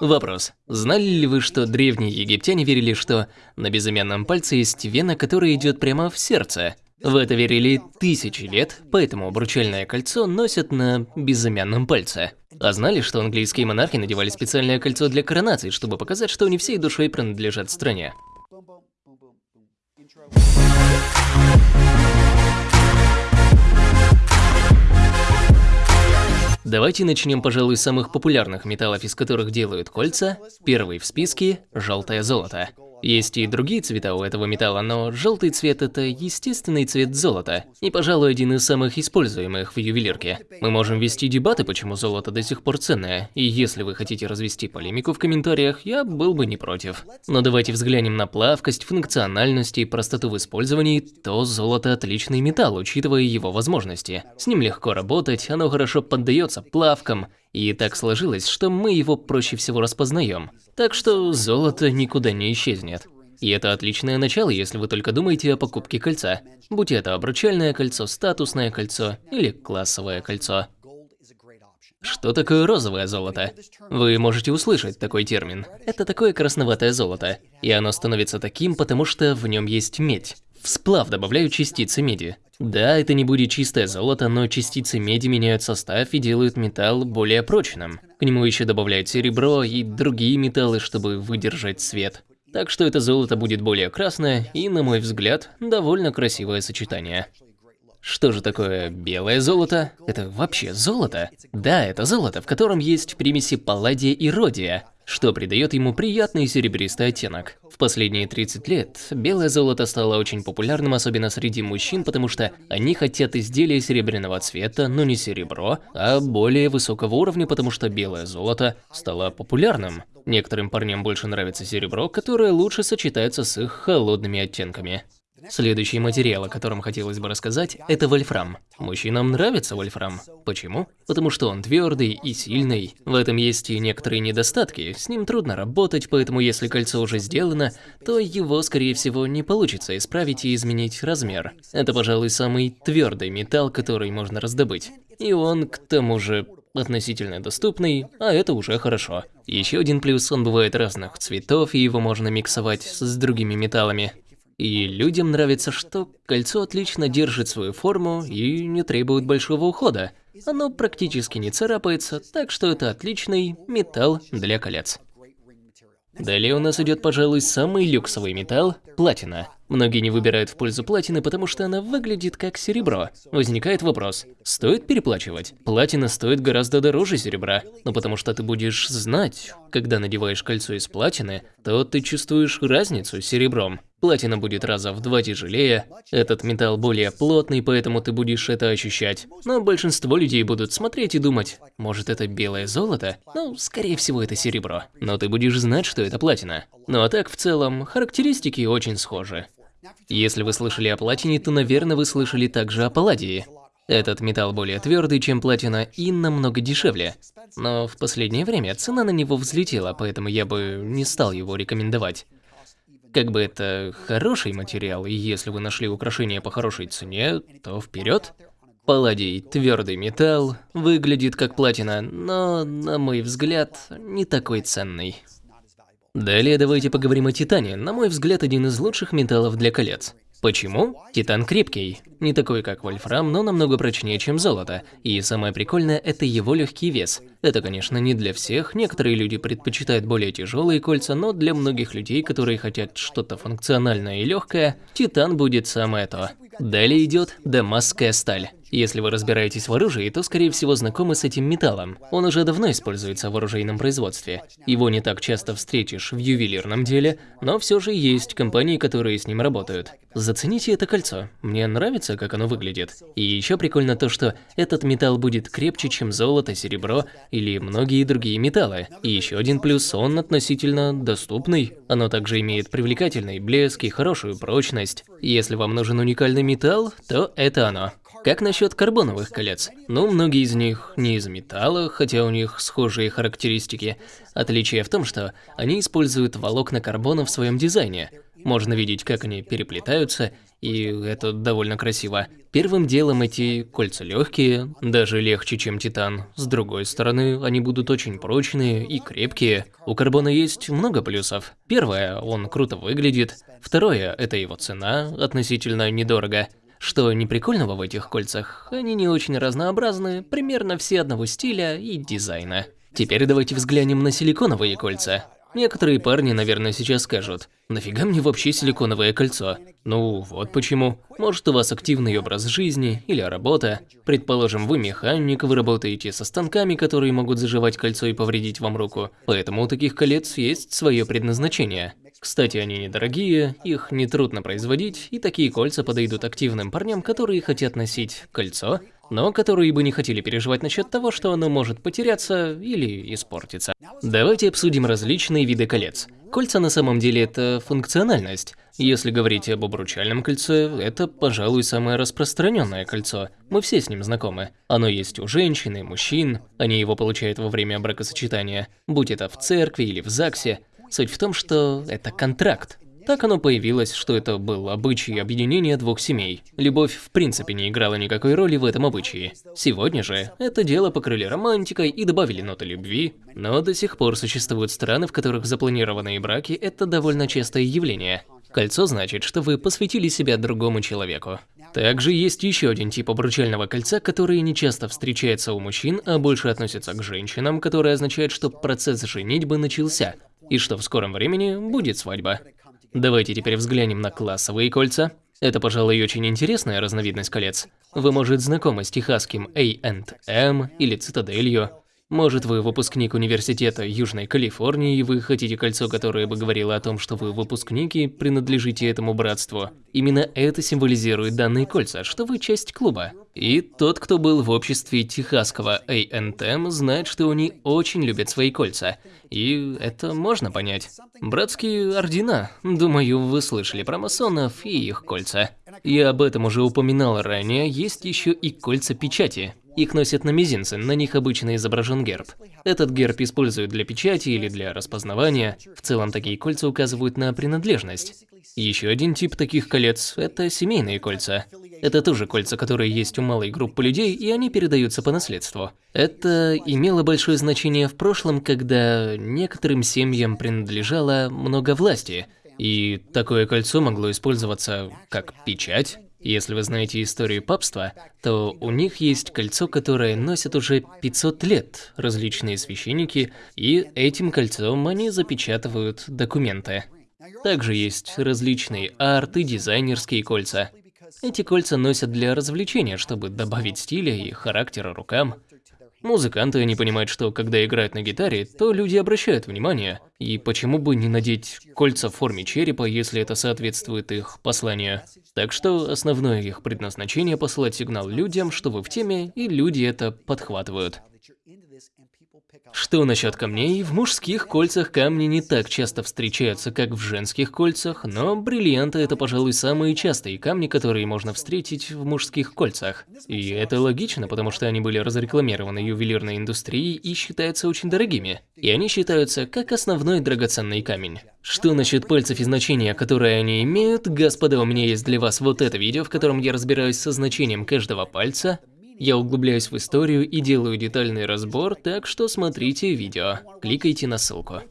Вопрос. Знали ли вы, что древние египтяне верили, что на безымянном пальце есть вена, которая идет прямо в сердце? В это верили тысячи лет, поэтому обручальное кольцо носят на безымянном пальце. А знали, что английские монархи надевали специальное кольцо для коронации, чтобы показать, что они всей душой принадлежат стране? Давайте начнем, пожалуй, с самых популярных металлов, из которых делают кольца. Первый в списке – желтое золото. Есть и другие цвета у этого металла, но желтый цвет – это естественный цвет золота, и, пожалуй, один из самых используемых в ювелирке. Мы можем вести дебаты, почему золото до сих пор ценное, и если вы хотите развести полемику в комментариях, я был бы не против. Но давайте взглянем на плавкость, функциональность и простоту в использовании, то золото – отличный металл, учитывая его возможности. С ним легко работать, оно хорошо поддается плавкам, и так сложилось, что мы его проще всего распознаем. Так что золото никуда не исчезнет. И это отличное начало, если вы только думаете о покупке кольца. Будь это обручальное кольцо, статусное кольцо или классовое кольцо. Что такое розовое золото? Вы можете услышать такой термин. Это такое красноватое золото. И оно становится таким, потому что в нем есть медь. В сплав добавляют частицы меди. Да, это не будет чистое золото, но частицы меди меняют состав и делают металл более прочным. К нему еще добавляют серебро и другие металлы, чтобы выдержать свет. Так что это золото будет более красное и, на мой взгляд, довольно красивое сочетание. Что же такое белое золото? Это вообще золото? Да, это золото, в котором есть примеси палладия и родия что придает ему приятный серебристый оттенок. В последние 30 лет белое золото стало очень популярным, особенно среди мужчин, потому что они хотят изделия серебряного цвета, но не серебро, а более высокого уровня, потому что белое золото стало популярным. Некоторым парням больше нравится серебро, которое лучше сочетается с их холодными оттенками. Следующий материал, о котором хотелось бы рассказать, это вольфрам. Мужчинам нравится вольфрам. Почему? Потому что он твердый и сильный. В этом есть и некоторые недостатки, с ним трудно работать, поэтому если кольцо уже сделано, то его, скорее всего, не получится исправить и изменить размер. Это, пожалуй, самый твердый металл, который можно раздобыть. И он, к тому же, относительно доступный, а это уже хорошо. Еще один плюс, он бывает разных цветов, и его можно миксовать с другими металлами. И людям нравится, что кольцо отлично держит свою форму и не требует большого ухода. Оно практически не царапается, так что это отличный металл для колец. Далее у нас идет, пожалуй, самый люксовый металл – платина. Многие не выбирают в пользу платины, потому что она выглядит как серебро. Возникает вопрос, стоит переплачивать? Платина стоит гораздо дороже серебра, но потому что ты будешь знать, когда надеваешь кольцо из платины, то ты чувствуешь разницу с серебром. Платина будет раза в два тяжелее, этот металл более плотный, поэтому ты будешь это ощущать. Но большинство людей будут смотреть и думать, может это белое золото? Ну, скорее всего это серебро. Но ты будешь знать, что это платина. Ну а так, в целом, характеристики очень схожи. Если вы слышали о платине, то, наверное, вы слышали также о палладии. Этот металл более твердый, чем платина, и намного дешевле. Но в последнее время цена на него взлетела, поэтому я бы не стал его рекомендовать. Как бы это хороший материал, и если вы нашли украшение по хорошей цене, то вперед. Палладий – твердый металл, выглядит как платина, но, на мой взгляд, не такой ценный. Далее давайте поговорим о титане, на мой взгляд, один из лучших металлов для колец. Почему? Титан крепкий. Не такой, как вольфрам, но намного прочнее, чем золото. И самое прикольное – это его легкий вес. Это, конечно, не для всех, некоторые люди предпочитают более тяжелые кольца, но для многих людей, которые хотят что-то функциональное и легкое, титан будет самое то. Далее идет дамасская сталь. Если вы разбираетесь в оружии, то скорее всего знакомы с этим металлом. Он уже давно используется в оружейном производстве. Его не так часто встретишь в ювелирном деле, но все же есть компании, которые с ним работают. Зацените это кольцо. Мне нравится, как оно выглядит. И еще прикольно то, что этот металл будет крепче, чем золото, серебро или многие другие металлы. И еще один плюс, он относительно доступный. Оно также имеет привлекательный блеск и хорошую прочность. Если вам нужен уникальный металл, то это оно. Как насчет карбоновых колец? Ну, многие из них не из металла, хотя у них схожие характеристики. Отличие в том, что они используют волокна карбона в своем дизайне. Можно видеть, как они переплетаются, и это довольно красиво. Первым делом эти кольца легкие, даже легче, чем титан. С другой стороны, они будут очень прочные и крепкие. У карбона есть много плюсов. Первое, он круто выглядит. Второе, это его цена, относительно недорого. Что не прикольного в этих кольцах, они не очень разнообразны, примерно все одного стиля и дизайна. Теперь давайте взглянем на силиконовые кольца. Некоторые парни, наверное, сейчас скажут, нафига мне вообще силиконовое кольцо? Ну, вот почему. Может, у вас активный образ жизни или работа. Предположим, вы механик, вы работаете со станками, которые могут заживать кольцо и повредить вам руку. Поэтому у таких колец есть свое предназначение. Кстати, они недорогие, их нетрудно производить, и такие кольца подойдут активным парням, которые хотят носить кольцо, но которые бы не хотели переживать насчет того, что оно может потеряться или испортиться. Давайте обсудим различные виды колец. Кольца на самом деле это функциональность. Если говорить об обручальном кольце, это, пожалуй, самое распространенное кольцо. Мы все с ним знакомы. Оно есть у женщин и мужчин, они его получают во время бракосочетания, будь это в церкви или в ЗАГСе. Суть в том, что это контракт. Так оно появилось, что это был обычай объединения двух семей. Любовь в принципе не играла никакой роли в этом обычае. Сегодня же это дело покрыли романтикой и добавили ноты любви, но до сих пор существуют страны, в которых запланированные браки – это довольно частое явление. Кольцо значит, что вы посвятили себя другому человеку. Также есть еще один тип обручального кольца, который не часто встречается у мужчин, а больше относится к женщинам, который означает, что процесс женитьбы начался, и что в скором времени будет свадьба. Давайте теперь взглянем на классовые кольца. Это, пожалуй, очень интересная разновидность колец. Вы, может, знакомы с техасским A&M или цитаделью. Может, вы выпускник университета Южной Калифорнии, и вы хотите кольцо, которое бы говорило о том, что вы выпускник и принадлежите этому братству. Именно это символизирует данные кольца, что вы часть клуба. И тот, кто был в обществе техасского A&M, знает, что они очень любят свои кольца. И это можно понять. Братские ордена. Думаю, вы слышали про масонов и их кольца. Я об этом уже упоминал ранее, есть еще и кольца печати. Их носят на мизинце, на них обычно изображен герб. Этот герб используют для печати или для распознавания. В целом такие кольца указывают на принадлежность. Еще один тип таких колец – это семейные кольца. Это тоже кольца, которые есть у малой группы людей, и они передаются по наследству. Это имело большое значение в прошлом, когда некоторым семьям принадлежало много власти, и такое кольцо могло использоваться как печать, если вы знаете историю папства, то у них есть кольцо, которое носят уже 500 лет различные священники, и этим кольцом они запечатывают документы. Также есть различные арт и дизайнерские кольца. Эти кольца носят для развлечения, чтобы добавить стиля и характера рукам. Музыканты не понимают, что когда играют на гитаре, то люди обращают внимание. И почему бы не надеть кольца в форме черепа, если это соответствует их посланию? Так что основное их предназначение посылать сигнал людям, что вы в теме, и люди это подхватывают. Что насчет камней? В мужских кольцах камни не так часто встречаются, как в женских кольцах, но бриллианты – это, пожалуй, самые частые камни, которые можно встретить в мужских кольцах. И это логично, потому что они были разрекламированы ювелирной индустрией и считаются очень дорогими. И они считаются как основной драгоценный камень. Что насчет пальцев и значения, которые они имеют? Господа, у меня есть для вас вот это видео, в котором я разбираюсь со значением каждого пальца. Я углубляюсь в историю и делаю детальный разбор, так что смотрите видео. Кликайте на ссылку.